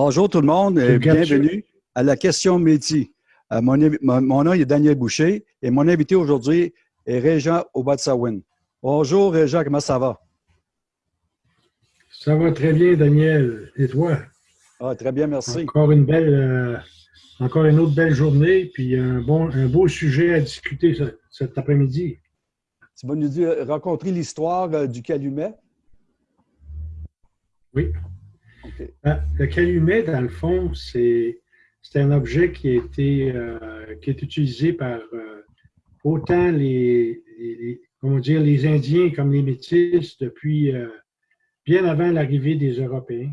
Bonjour tout le monde et bienvenue à la question métier. Euh, mon, nom est Daniel Boucher et mon invité aujourd'hui est Régent Obatsawin. Bonjour Régent, comment ça va? Ça va très bien, Daniel. Et toi? Ah, très bien, merci. Encore une belle, euh, encore une autre belle journée, puis un, bon, un beau sujet à discuter cet après-midi. Tu vas nous dire, rencontrer l'histoire euh, du calumet? Oui. Ben, le calumet, dans le fond, c'est un objet qui a été, euh, qui est utilisé par euh, autant les, comment dire, les Indiens comme les Métis depuis euh, bien avant l'arrivée des Européens.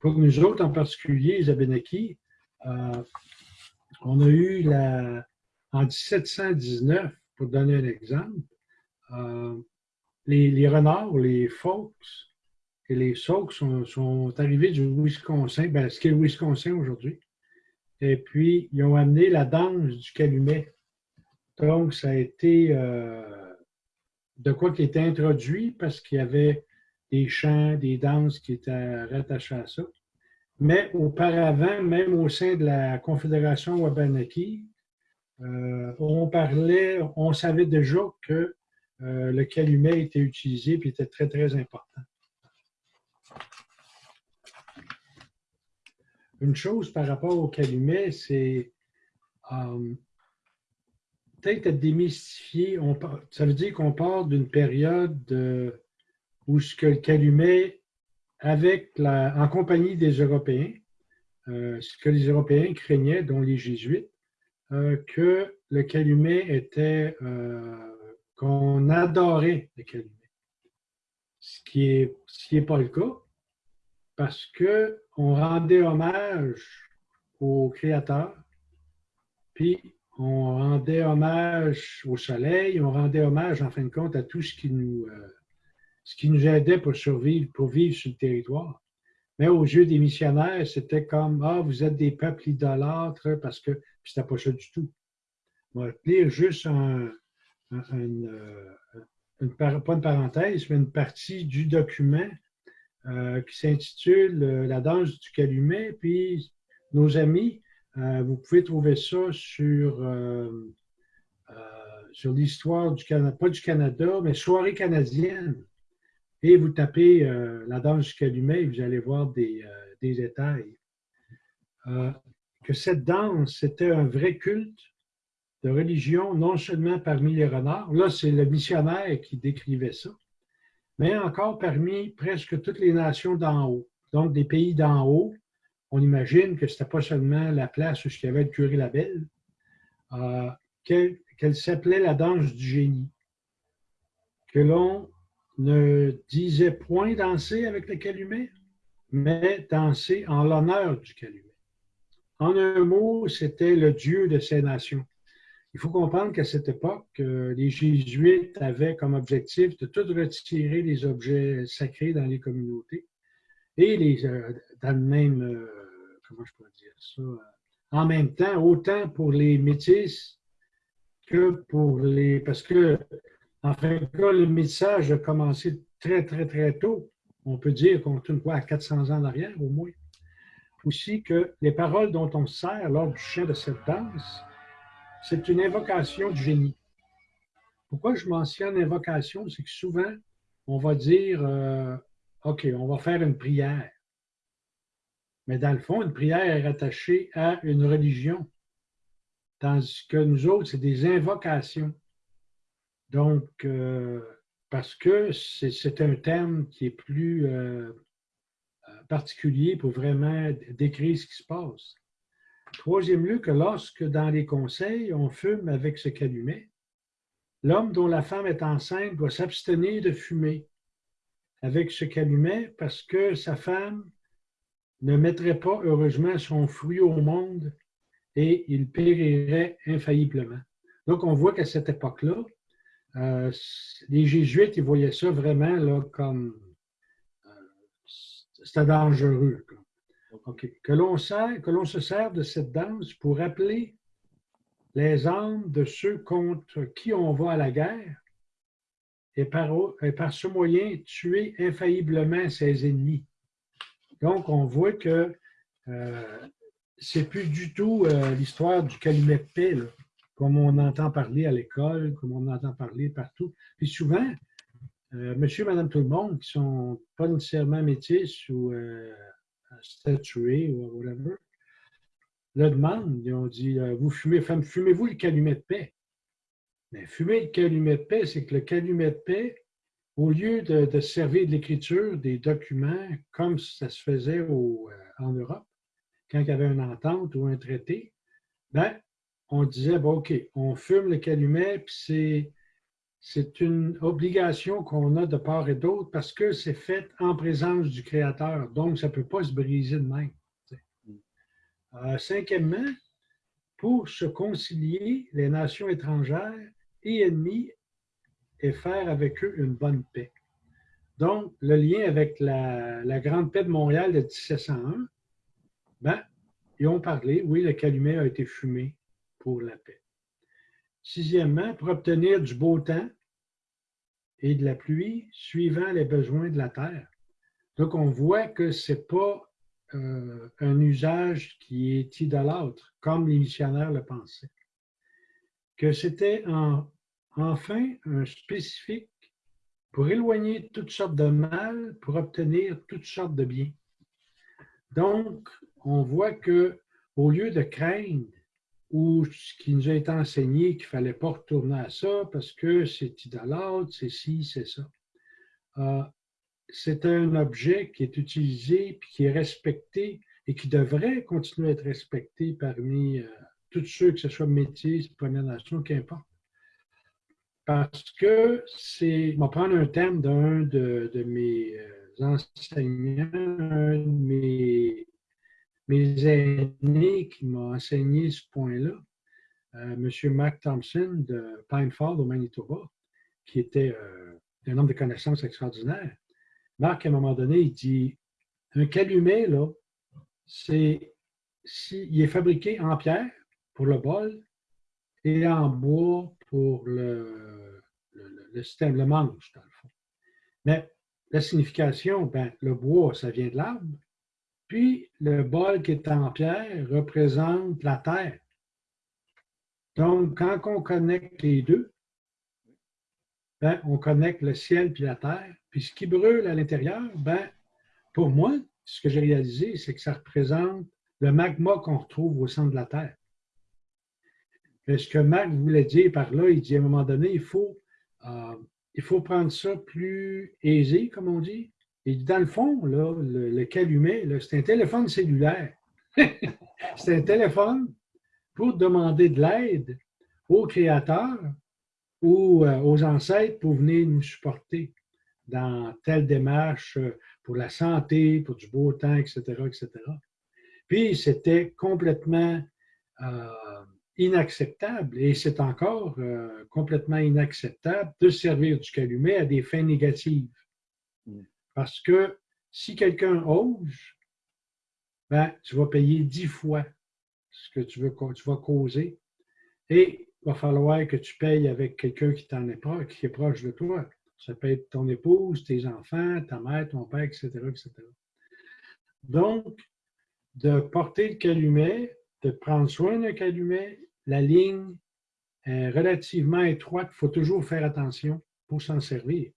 pour nous autres, en particulier, les Abénakis, on a eu la, en 1719, pour donner un exemple, les, renards, les Fox, les Sauk sont, arrivés du Wisconsin, ben, ce qui est le Wisconsin aujourd'hui. Et puis, ils ont amené la danse du calumet. Donc, ça a été euh, de quoi qui était introduit parce qu'il y avait des chants, des danses qui étaient rattachés à ça. Mais auparavant, même au sein de la Confédération Wabanaki, euh, on parlait, on savait déjà que euh, le calumet était utilisé et était très, très important. Une chose par rapport au calumet, c'est euh, peut-être démystifier. On, ça veut dire qu'on part d'une période où ce que le calumet, avec la, en compagnie des Européens, euh, ce que les Européens craignaient, dont les Jésuites, euh, que le calumet était, qu'on adorait le calumet. Ce qui n'est pas le cas, parce qu'on rendait hommage au Créateur, puis on rendait hommage au soleil, on rendait hommage, en fin de compte, à tout ce qui nous, euh, ce qui nous aidait pour survivre, pour vivre sur le territoire. Mais aux yeux des missionnaires, c'était comme Ah, vous êtes des peuples idolâtres, parce que c'était pas ça du tout. On va lire juste un, une, euh, pas une parenthèse, mais une partie du document qui s'intitule euh, La danse du calumet. Puis, nos amis, euh, vous pouvez trouver ça sur, sur l'histoire du Canada, pas du Canada, mais soirée canadienne. Et vous tapez La danse du calumet et vous allez voir des, des détails. que cette danse, c'était un vrai culte de religion, non seulement parmi les renards. Là, c'est le missionnaire qui décrivait ça mais encore parmi presque toutes les nations d'en haut. Donc, des pays d'en haut, on imagine que ce n'était pas seulement la place où il y avait le curé Labelle, euh, qu'elle s'appelait la danse du génie, que l'on ne disait point danser avec le calumet, mais danser en l'honneur du calumet. En un mot, c'était le dieu de ces nations. Il faut comprendre qu'à cette époque, euh, les Jésuites avaient comme objectif de tout retirer les objets sacrés dans les communautés et les, euh, dans le même, euh, comment je pourrais dire ça, en même temps, autant pour les métis que pour les, parce que, en compte, le métissage a commencé très, très, très tôt. On peut dire qu'on tourne quoi à 400 ans en arrière, au moins. Aussi que les paroles dont on se sert lors du chant de cette danse, c'est une invocation du génie. Pourquoi je mentionne invocation? C'est que souvent, on va dire, euh, OK, on va faire une prière. Mais dans le fond, une prière est rattachée à une religion. Tandis que nous autres, c'est des invocations. Donc, euh, parce que c'est un terme qui est plus euh, particulier pour vraiment décrire ce qui se passe. Troisième lieu, que lorsque dans les conseils, on fume avec ce calumet, l'homme dont la femme est enceinte doit s'abstenir de fumer avec ce calumet parce que sa femme ne mettrait pas heureusement son fruit au monde et il périrait infailliblement. Donc, on voit qu'à cette époque-là, euh, les Jésuites, ils voyaient ça vraiment comme euh, c'était dangereux. Que l'on se sert de cette danse pour appeler les âmes de ceux contre qui on va à la guerre et par, ce moyen tuer infailliblement ses ennemis. Donc, on voit que euh, c'est plus du tout euh, l'histoire du calumet paix, comme on entend parler à l'école, comme on entend parler partout. Puis souvent, euh, monsieur, madame, tout le monde, qui sont pas nécessairement métis ou euh, statués ou whatever, le demandent, ils ont dit, euh, vous fumez, fumez-vous le calumet de paix? Mais fumer le calumet de paix, c'est que le calumet de paix, au lieu de, servir de l'écriture des documents comme ça se faisait en Europe, quand il y avait une entente ou un traité, ben, on disait, bon, OK, on fume le calumet, puis c'est c'est une obligation qu'on a de part et d'autre parce que c'est fait en présence du Créateur. Donc, ça ne peut pas se briser de même. Euh, cinquièmement, pour se concilier les nations étrangères et ennemies et faire avec eux une bonne paix. Donc, le lien avec la, la Grande Paix de Montréal de 1701, ben, ils ont parlé, oui, le calumet a été fumé pour la paix. Sixièmement, pour obtenir du beau temps et de la pluie suivant les besoins de la terre. Donc, on voit que ce n'est pas euh, un usage qui est idolâtre, comme les missionnaires le pensaient. Que c'était enfin un spécifique pour éloigner toutes sortes de mal, pour obtenir toutes sortes de biens. Donc, on voit que au lieu de craindre ou ce qui nous a été enseigné qu'il ne fallait pas retourner à ça parce que c'est idolâtre, c'est ci, c'est ça. Euh, c'est un objet qui est utilisé puis qui est respecté et qui devrait continuer à être respecté parmi euh, tous ceux, que ce soit métis, Première Nation, qu'importe. Parce que c'est, je vais prendre un thème d'un de, de, mes euh, enseignants, un de mes mes aînés qui m'ont enseigné ce point-là, euh, M. Mac Thompson de Pine Fall au Manitoba, qui était euh, un homme de connaissances extraordinaire. Marc, à un moment donné, il dit un calumet, là, c'est si, il est fabriqué en pierre pour le bol et en bois pour le, le, système, le manche, dans le fond. Mais la signification, ben, le bois, ça vient de l'arbre, puis, le bol qui est en pierre représente la terre. Donc, quand on connecte les deux, ben, on connecte le ciel puis la terre. Puis ce qui brûle à l'intérieur, ben, pour moi, ce que j'ai réalisé, c'est que ça représente le magma qu'on retrouve au centre de la Terre. Ce que Marc voulait dire par là, il dit à un moment donné, il faut, euh, il faut prendre ça plus aisé, comme on dit, et dans le fond, là, le, calumet, c'est un téléphone cellulaire. c'est un téléphone pour demander de l'aide aux créateurs ou euh, aux ancêtres pour venir nous supporter dans telle démarche euh, pour la santé, pour du beau temps, etc., etc. Puis c'était complètement euh, inacceptable, et c'est encore complètement inacceptable de servir du calumet à des fins négatives. Mm. Parce que si quelqu'un ose, ben, tu vas payer dix fois ce que tu, veux, vas causer. Et il va falloir que tu payes avec quelqu'un qui est proche, qui est proche de toi. Ça peut être ton épouse, tes enfants, ta mère, ton père, etc., etc. Donc, de porter le calumet, de prendre soin d'un calumet, la ligne est relativement étroite, il faut toujours faire attention pour s'en servir.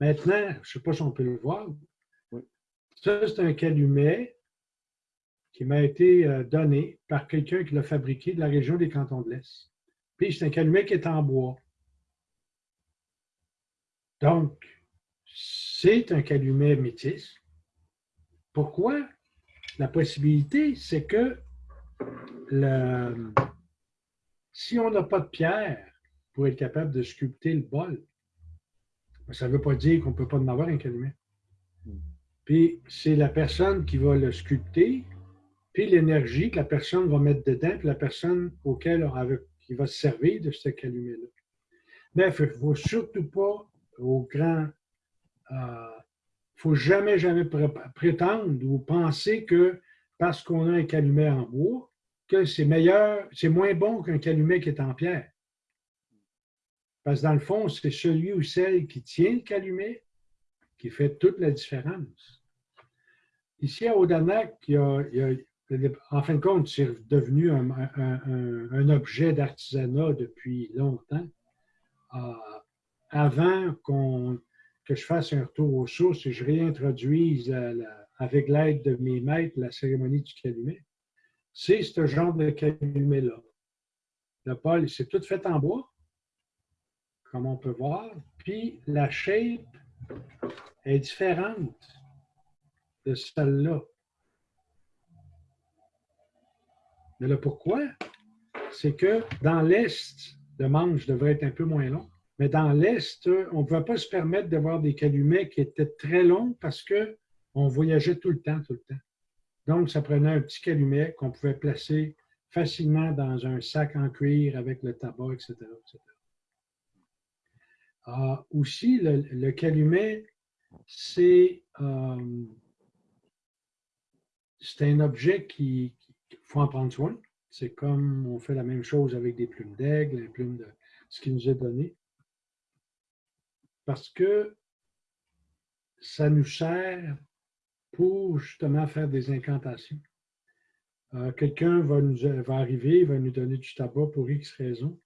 Maintenant, je ne sais pas si on peut le voir. Ça, c'est un calumet qui m'a été euh, donné par quelqu'un qui l'a fabriqué de la région des cantons de l'Est. Puis c'est un calumet qui est en bois. Donc, c'est un calumet métis. Pourquoi? La possibilité, c'est que si on n'a pas de pierre pour être capable de sculpter le bol, ça ne veut pas dire qu'on ne peut pas en avoir un calumet. Hmm. Puis c'est la personne qui va le sculpter, puis l'énergie que la personne va mettre dedans, puis la personne auquel qui va se servir de ce calumet-là. Mais il ne faut surtout pas au grand. Il euh, ne faut jamais, jamais prétendre ou penser que parce qu'on a un calumet en bois, que c'est meilleur, c'est moins bon qu'un calumet qui est en pierre. Parce que dans le fond, c'est celui ou celle qui tient le calumet qui fait toute la différence. ici à Odanak, en fin de compte, c'est devenu un, objet d'artisanat depuis longtemps. Euh, avant que je fasse un retour aux sources et je réintroduise avec l'aide de mes maîtres la cérémonie du calumet, c'est ce genre de calumet-là. Le pôle, c'est tout fait en bois, comme on peut voir. Puis la shape est différente de celle-là. Mais le pourquoi, c'est que dans l'Est, le manche devrait être un peu moins long. Mais dans l'Est, on ne pouvait pas se permettre d'avoir des calumets qui étaient très longs parce qu'on voyageait tout le temps, tout le temps. Donc, ça prenait un petit calumet qu'on pouvait placer facilement dans un sac en cuir avec le tabac, etc. Aussi, le, calumet, c'est euh, un objet qu'il faut en prendre soin. C'est comme on fait la même chose avec des plumes d'aigle, les plumes de ce qui nous est donné. Parce que ça nous sert pour justement faire des incantations. Euh, quelqu'un va, nous, va arriver, va nous donner du tabac pour X raison.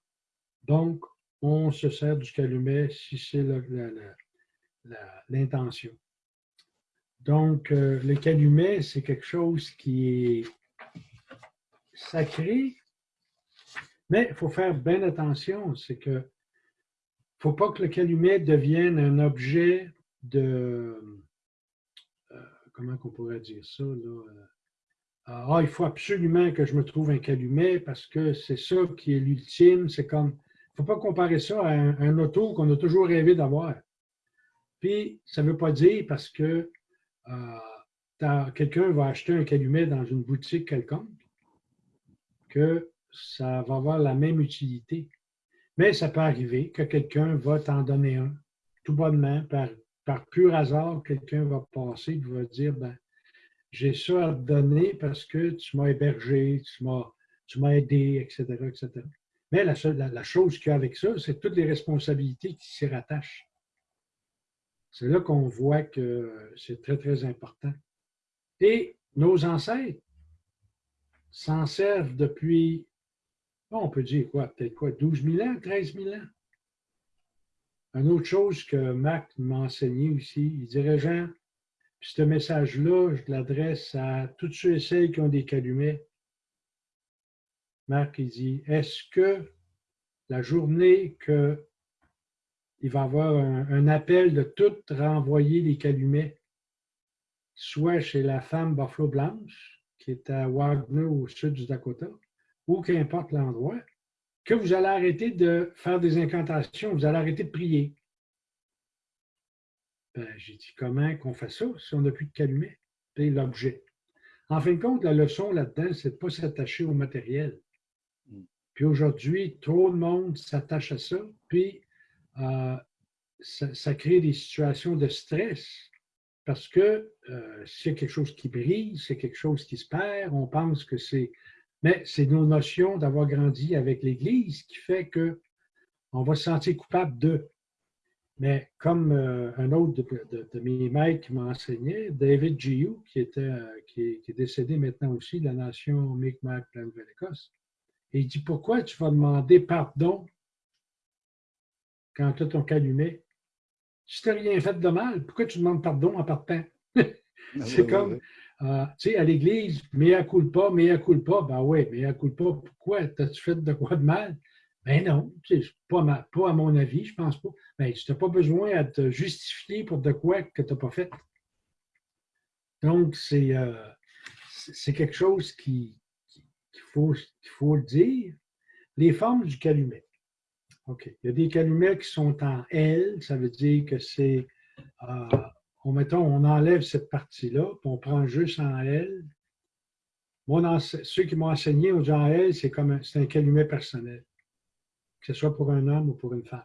Donc, on se sert du calumet si c'est l'intention. Donc, euh, le calumet, c'est quelque chose qui est sacré, mais il faut faire bien attention. C'est que ne faut pas que le calumet devienne un objet de. Euh, comment on pourrait dire ça? Là, ah, il faut absolument que je me trouve un calumet parce que c'est ça qui est l'ultime. C'est comme, faut pas comparer ça à un, auto qu'on a toujours rêvé d'avoir. Puis, ça ne veut pas dire parce que euh, quelqu'un va acheter un calumet dans une boutique quelconque que ça va avoir la même utilité. Mais ça peut arriver que quelqu'un va t'en donner un, tout bonnement, par, pur hasard, quelqu'un va passer et va dire, ben, j'ai ça à te donner parce que tu m'as hébergé, tu m'as, aidé, etc., etc. Mais la, chose qu'il y a avec ça, c'est toutes les responsabilités qui s'y rattachent. C'est là qu'on voit que c'est très, très important. Et nos ancêtres s'en servent depuis, on peut dire quoi, peut-être quoi, 12 000 ans, 13 000 ans. Une autre chose que Marc m'a enseigné aussi, il dirait, Jean, puis ce message-là, je l'adresse à tous ceux et celles qui ont des calumets. Marc, il dit, est-ce que la journée qu'il va y avoir un, appel de tout renvoyer les calumets, soit chez la femme Buffalo Blanche, qui est à Wagner au sud du Dakota, ou qu'importe l'endroit, que vous allez arrêter de faire des incantations, vous allez arrêter de prier? Ben, j'ai dit, comment qu'on fait ça si on n'a plus de calumet? C'est l'objet. En fin de compte, la leçon là-dedans, c'est de ne pas s'attacher au matériel. Puis aujourd'hui, trop de monde s'attache à ça, puis euh, ça, crée des situations de stress parce que euh, c'est quelque chose qui brille, c'est quelque chose qui se perd, on pense que c'est... Mais c'est nos notions d'avoir grandi avec l'Église qui fait que on va se sentir coupable de. Mais comme euh, un autre de, mes maîtres qui m'a enseigné, David Giu, qui, était, qui, est, décédé maintenant aussi de la nation Mi'kmaq de la Il dit Pourquoi tu vas demander pardon quand tu as ton calumet? Si tu n'as rien fait de mal, pourquoi tu demandes pardon en partant? Ah C'est comme, euh, tu sais, à l'église, mea culpa, mea culpa, ben oui, mea culpa, pourquoi? T'as-tu fait de quoi de mal? Ben non, pas, pas à mon avis, je pense pas. Ben, tu n'as pas besoin de te justifier pour de quoi que tu n'as pas fait. Donc, c'est euh, quelque chose qu'il faut, faut le dire. Les formes du calumet. OK. Il y a des calumets qui sont en L, ça veut dire que c'est, euh, on, on enlève cette partie-là, puis on prend juste en L. Ceux qui m'ont enseigné au en L, c'est comme un, un calumet personnel que ce soit pour un homme ou pour une femme.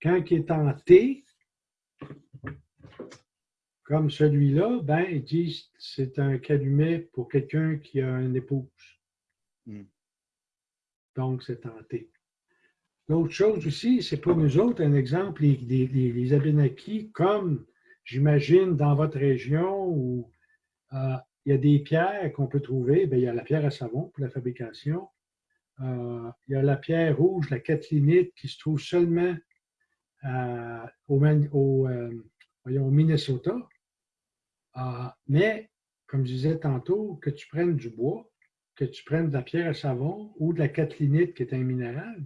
Quand il est en T, comme celui-là, ben, ils disent c'est un calumet pour quelqu'un qui a une épouse. Hmm. Donc, c'est en T. L'autre chose aussi, c'est pour nous autres, un exemple, les, les, comme j'imagine dans votre région ou Euh, il y a des pierres qu'on peut trouver. Bien, il y a la pierre à savon pour la fabrication. Euh, il y a la pierre rouge, la catlinite, qui se trouve seulement au, au Minnesota. Mais, comme je disais tantôt, que tu prennes du bois, que tu prennes de la pierre à savon ou de la catlinite, qui est un minéral,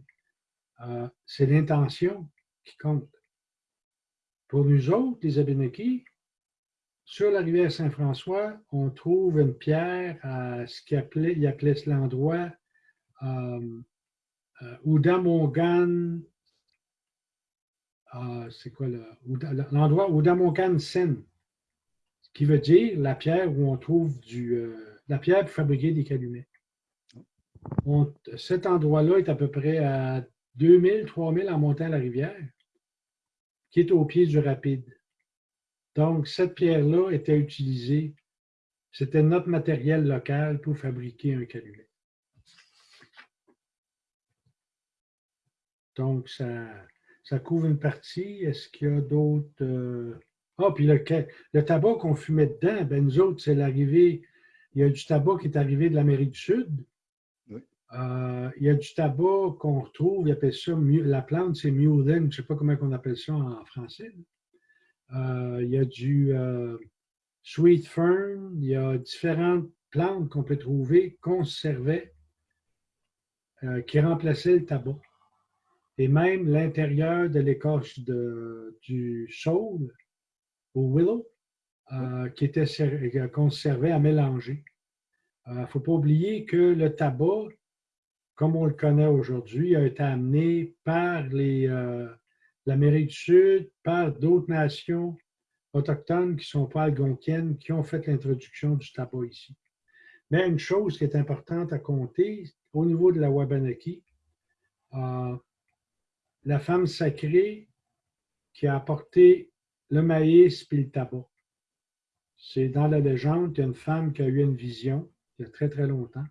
euh, c'est l'intention qui compte. Pour nous autres, les Abénakis, sur la rivière Saint-François, on trouve une pierre à ce qu'il appelait, il appelait l'endroit euh, euh, euh, c'est quoi l'endroit Sen, qui veut dire la pierre où on trouve du, la pierre pour fabriquer des calumets. cet endroit-là est à peu près à 2000, 3000 en montant la rivière, qui est au pied du rapide. Donc, cette pierre-là était utilisée, c'était notre matériel local pour fabriquer un calumet. Donc, ça, ça couvre une partie. Est-ce qu'il y a d'autres... Euh, ah, puis le, le tabac qu'on fumait dedans, ben nous autres, c'est l'arrivée... Il y a du tabac qui est arrivé de l'Amérique du Sud, euh, il y a du tabac qu'on retrouve, il appelle ça, la plante, c'est mulden, je ne sais pas comment on appelle ça en français. Euh, il y a du euh, sweet fern, il y a différentes plantes qu'on peut trouver, qu'on servait, qui remplaçaient le tabac. Et même l'intérieur de l'écorce du saule, au willow, qui était qu'on servait à mélanger. Il ne faut pas oublier que le tabac, comme on le connaît aujourd'hui, a été amené par euh, l'Amérique du Sud, par d'autres nations autochtones qui ne sont pas algonquiennes, qui ont fait l'introduction du tabac ici. Mais une chose qui est importante à compter, au niveau de la Wabanaki, euh, la femme sacrée qui a apporté le maïs et le tabac. C'est dans la légende, il y a une femme qui a eu une vision il y a très, très longtemps.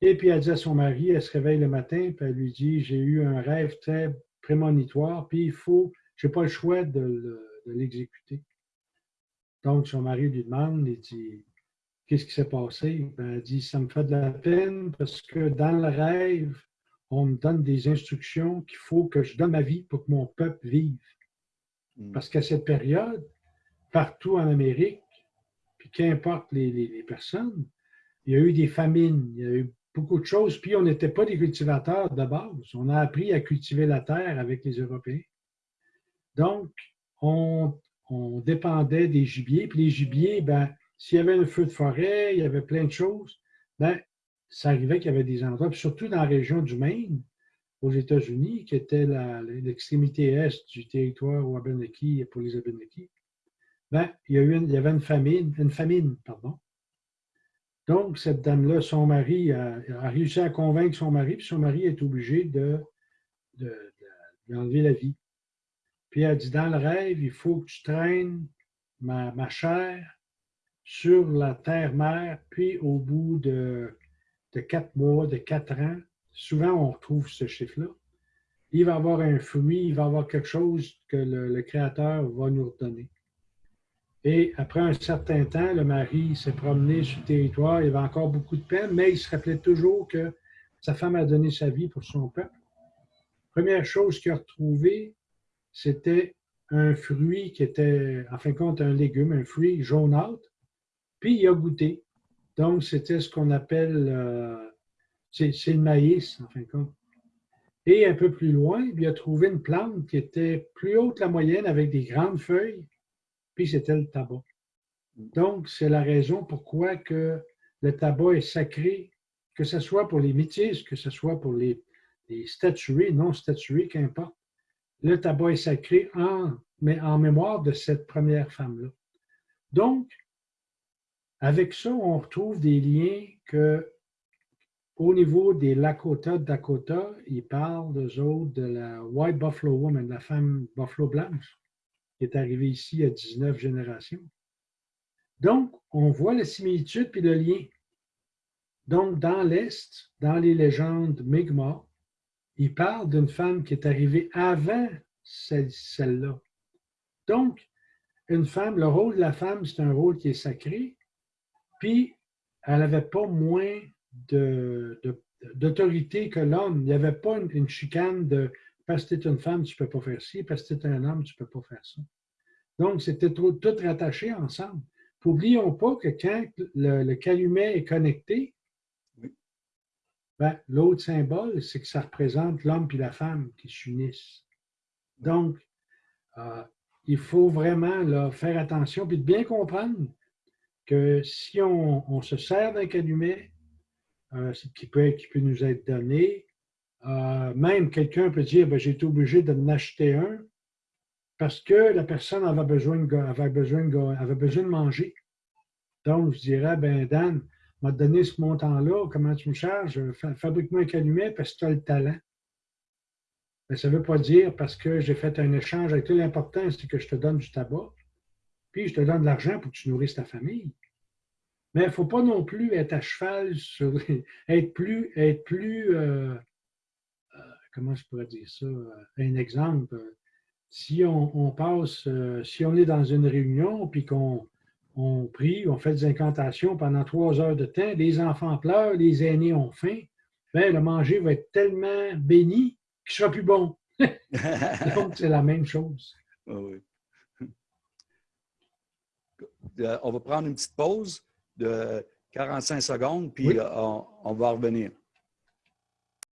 Et puis elle dit à son mari, elle se réveille le matin, puis elle lui dit J'ai eu un rêve très prémonitoire, puis il faut, je n'ai pas le choix de, l'exécuter. Donc son mari lui demande Il dit Qu'est-ce qui s'est passé? Ben, Elle dit Ça me fait de la peine parce que dans le rêve, on me donne des instructions qu'il faut que je donne ma vie pour que mon peuple vive. Hmm. Parce qu'à cette période, partout en Amérique, puis qu'importe les, personnes, il y a eu des famines, il y a eu beaucoup de choses. Puis on n'était pas des cultivateurs de base. On a appris à cultiver la terre avec les Européens. Donc, on, dépendait des gibiers. Puis les gibiers, ben, s'il y avait un feu de forêt, il y avait plein de choses, ben, ça arrivait qu'il y avait des endroits, surtout dans la région du Maine, aux États-Unis, qui était l'extrémité est du territoire Wabanaki pour les Abenaki, ben, il, y avait une famine, une famine, pardon. Donc, cette dame-là, son mari a, réussi à convaincre son mari, puis son mari est obligé de, de, enlever la vie. Puis elle dit, dans le rêve, il faut que tu traînes ma, ma chair sur la terre-mère, puis au bout de, de quatre mois, de quatre ans, souvent on retrouve ce chiffre-là, il va avoir un fruit, il va avoir quelque chose que le Créateur va nous redonner. Et après un certain temps, le mari s'est promené sur le territoire, il avait encore beaucoup de peine, mais il se rappelait toujours que sa femme a donné sa vie pour son peuple. Première chose qu'il a retrouvée, c'était un fruit qui était, en fin de compte, un légume, un fruit jaunâtre, puis il a goûté. Donc, c'était ce qu'on appelle, euh, c'est le maïs, en fin de compte. Et un peu plus loin, il a trouvé une plante qui était plus haute que la moyenne avec des grandes feuilles puis c'était le tabac. Donc, c'est la raison pourquoi que le tabac est sacré, que ce soit pour les métis, que ce soit pour les, les statués, non statués, qu'importe. Le tabac est sacré en, mais en mémoire de cette première femme-là. Donc, avec ça, on retrouve des liens que, au niveau des Lakota, Dakota, ils parlent d'eux autres de la White Buffalo Woman, la femme buffalo blanche qui est arrivé ici à 19 générations. Donc, on voit la similitude puis le lien. Donc, dans l'Est, dans les légendes Mi'kmaq, il parle d'une femme qui est arrivée avant celle-là. Donc, une femme, le rôle de la femme, c'est un rôle qui est sacré, Puis, elle n'avait pas moins d'autorité que l'homme. Il n'y avait pas une, chicane de parce que tu es une femme, tu ne peux pas faire ci, parce que tu es un homme, tu ne peux pas faire ça. Donc, c'était tout, rattaché ensemble. N'oublions pas que quand le, calumet est connecté, ben, l'autre symbole, c'est que ça représente l'homme et la femme qui s'unissent. Donc, euh, il faut vraiment faire attention et bien comprendre que si on, se sert d'un calumet qui, peut, qui peut nous être donné, euh, même quelqu'un peut dire ben, j'ai été obligé de m'acheter un parce que la personne avait besoin de, avait besoin avait besoin de manger. Donc, je dirais, ben Dan, m'a donné ce montant-là, comment tu me charges? Fabrique-moi un calumet parce que tu as le talent. Mais ça ne veut pas dire parce que j'ai fait un échange avec toi. L'important, c'est que je te donne du tabac, puis je te donne de l'argent pour que tu nourrisses ta famille. Mais il ne faut pas non plus être à cheval sur être plus, être plus euh, euh, comment je pourrais dire ça? Un exemple. Si on, passe, euh, si on est dans une réunion puis qu'on on prie, on fait des incantations pendant trois heures de temps, les enfants pleurent, les aînés ont faim, ben, le manger va être tellement béni qu'il sera plus bon. Donc, c'est la même chose. Ah euh, on va prendre une petite pause de 45 secondes, puis euh, on, va revenir.